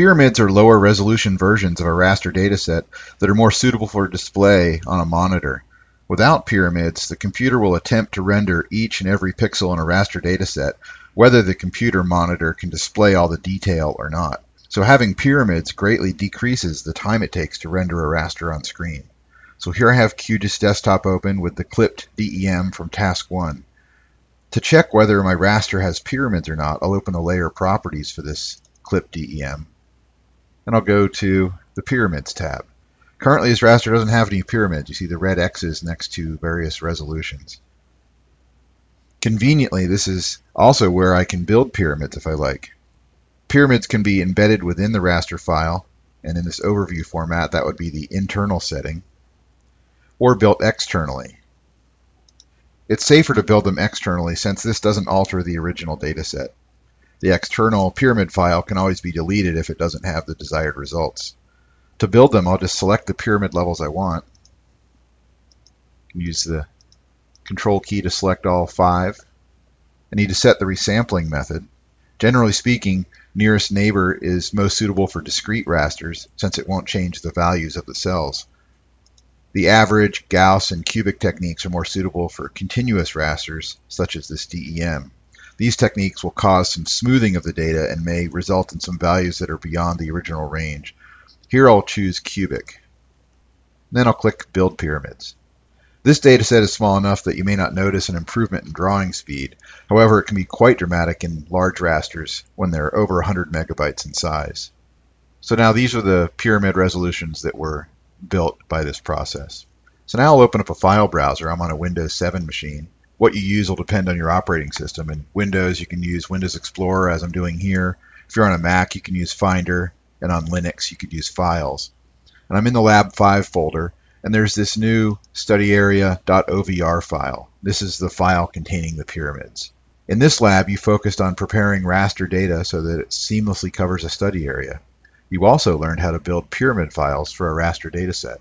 Pyramids are lower resolution versions of a raster dataset that are more suitable for display on a monitor. Without pyramids, the computer will attempt to render each and every pixel in a raster dataset, whether the computer monitor can display all the detail or not. So having pyramids greatly decreases the time it takes to render a raster on screen. So here I have QGIS Desktop open with the clipped DEM from task 1. To check whether my raster has pyramids or not, I'll open the layer properties for this clipped DEM and I'll go to the Pyramids tab. Currently, this raster doesn't have any pyramids. You see the red X's next to various resolutions. Conveniently, this is also where I can build pyramids if I like. Pyramids can be embedded within the raster file, and in this overview format, that would be the internal setting, or built externally. It's safer to build them externally since this doesn't alter the original dataset. The external pyramid file can always be deleted if it doesn't have the desired results. To build them, I'll just select the pyramid levels I want. Use the control key to select all five. I need to set the resampling method. Generally speaking, nearest neighbor is most suitable for discrete rasters since it won't change the values of the cells. The average, Gauss, and cubic techniques are more suitable for continuous rasters, such as this DEM. These techniques will cause some smoothing of the data and may result in some values that are beyond the original range. Here I'll choose cubic. Then I'll click Build Pyramids. This data set is small enough that you may not notice an improvement in drawing speed. However, it can be quite dramatic in large rasters when they're over 100 megabytes in size. So now these are the pyramid resolutions that were built by this process. So now I'll open up a file browser. I'm on a Windows 7 machine what you use will depend on your operating system. In Windows, you can use Windows Explorer, as I'm doing here. If you're on a Mac, you can use Finder, and on Linux, you could use Files. And I'm in the Lab 5 folder, and there's this new studyarea.ovr file. This is the file containing the pyramids. In this lab, you focused on preparing raster data so that it seamlessly covers a study area. You also learned how to build pyramid files for a raster dataset.